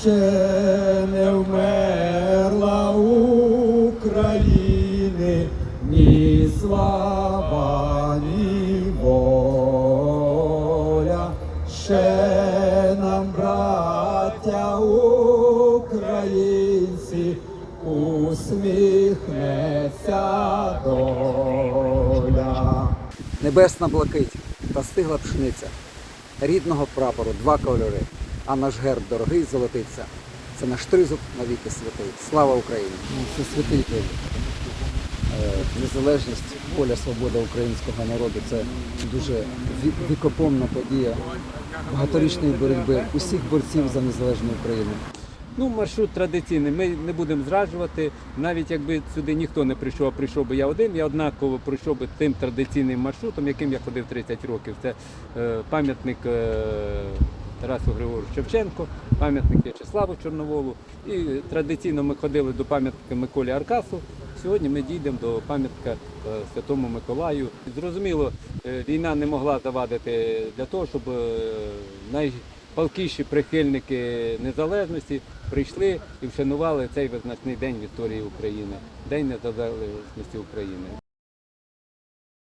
ще не вмерла України, ні слава, ні воля, ще нам, браття українці, усміхнеться доля. Небесна блакить та стигла пшениця. Рідного прапору два кольори, а наш герб дорогий золотиться. Це наш тризуб навіки святий. Слава Україні! Ну, Це святий день. Незалежність, воля, свобода українського народу це дуже вікопомна подія багаторічної боротьби усіх борців за незалежну Україну. Ну, маршрут традиційний. Ми не будемо зраджувати. Навіть якби сюди ніхто не прийшов, а прийшов би я один, я однаково пройшов би тим традиційним маршрутом, яким я ходив 30 років. Це е, пам'ятник е, Тарасу Григоровичу Шевченко, пам'ятник В'ячеславу Чорноволу. І традиційно ми ходили до пам'ятника Миколі Аркасу. Сьогодні ми дійдемо до пам'ятника е, Святому Миколаю. Зрозуміло, е, війна не могла завадити для того, щоб е, найпалкіші прихильники незалежності прийшли і вшанували цей визначний день в історії України День незалежності України.